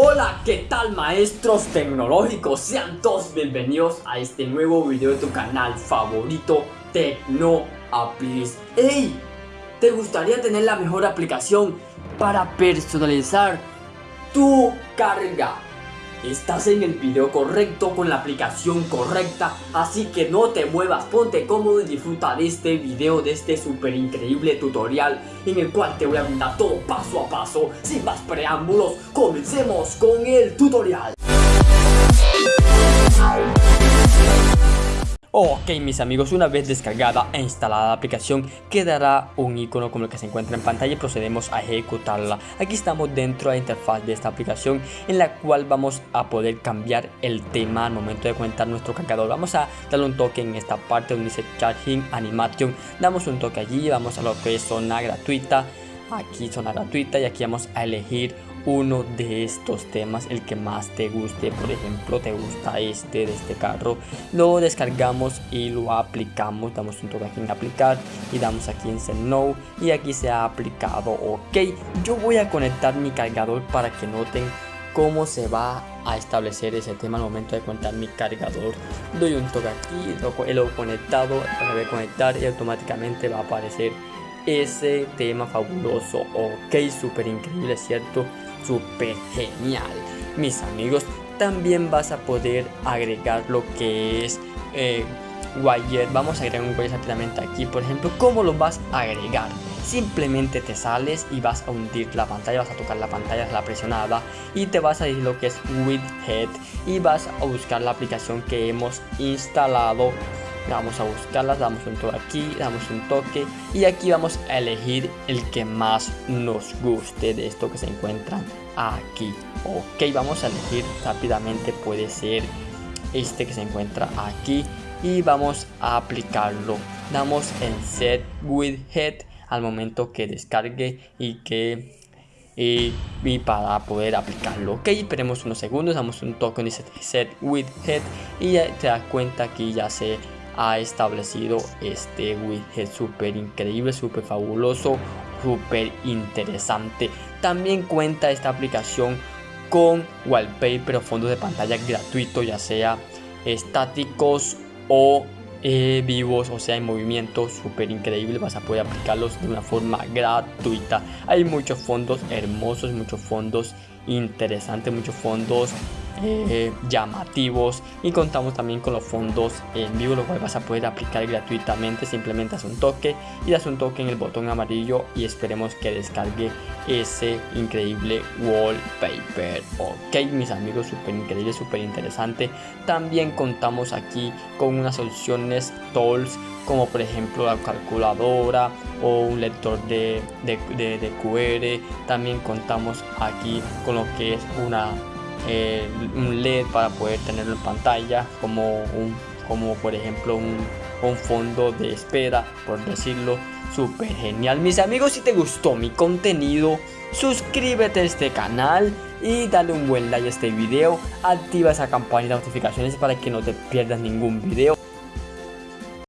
Hola, ¿qué tal maestros tecnológicos? Sean todos bienvenidos a este nuevo video de tu canal favorito Tecno Apis. ¡Ey! ¿Te gustaría tener la mejor aplicación para personalizar tu carga? Estás en el video correcto con la aplicación correcta Así que no te muevas, ponte cómodo y disfruta de este video De este súper increíble tutorial En el cual te voy a brindar todo paso a paso Sin más preámbulos, comencemos con el tutorial Ok mis amigos, una vez descargada e instalada la aplicación quedará un icono como el que se encuentra en pantalla y procedemos a ejecutarla. Aquí estamos dentro de la interfaz de esta aplicación en la cual vamos a poder cambiar el tema al momento de conectar nuestro cargador. Vamos a darle un toque en esta parte donde dice Charging Animation, damos un toque allí, vamos a lo que es zona gratuita, aquí zona gratuita y aquí vamos a elegir uno de estos temas, el que más te guste, por ejemplo, te gusta este de este carro, lo descargamos y lo aplicamos, damos un toque aquí en aplicar y damos aquí en Send y aquí se ha aplicado, ok, yo voy a conectar mi cargador para que noten cómo se va a establecer ese tema al momento de conectar mi cargador. Doy un toque aquí, lo, lo conectado, lo voy a conectar y automáticamente va a aparecer ese tema fabuloso, ok, súper increíble, ¿cierto? súper genial. Mis amigos, también vas a poder agregar lo que es eh, wire. Vamos a agregar un wire rápidamente aquí. Por ejemplo, ¿cómo lo vas a agregar? Simplemente te sales y vas a hundir la pantalla, vas a tocar la pantalla, la presionada y te vas a ir lo que es widget y vas a buscar la aplicación que hemos instalado vamos a buscarlas, damos un toque aquí, damos un toque y aquí vamos a elegir el que más nos guste de esto que se encuentran aquí. Ok, vamos a elegir rápidamente, puede ser este que se encuentra aquí y vamos a aplicarlo. Damos en Set with Head al momento que descargue y que y, para poder aplicarlo ok esperemos unos segundos damos un toque en dice set with head y ya te das cuenta que ya se ha establecido este widget súper increíble, súper fabuloso, súper interesante. También cuenta esta aplicación con wallpaper o fondos de pantalla gratuito, ya sea estáticos o eh, vivos, o sea, en movimiento, súper increíble. Vas a poder aplicarlos de una forma gratuita. Hay muchos fondos hermosos, muchos fondos interesantes, muchos fondos eh, llamativos y contamos también con los fondos en vivo los cuales vas a poder aplicar gratuitamente simplemente haz un toque y das un toque en el botón amarillo y esperemos que descargue ese increíble wallpaper. Ok mis amigos súper increíble súper interesante también contamos aquí con unas soluciones tools como por ejemplo la calculadora o un lector de, de QR también contamos aquí con lo que es una eh, un LED para poder tenerlo en pantalla como un como por ejemplo un, un fondo de espera por decirlo súper genial. Mis amigos si te gustó mi contenido suscríbete a este canal y dale un buen like a este video. Activa esa campanita de notificaciones para que no te pierdas ningún video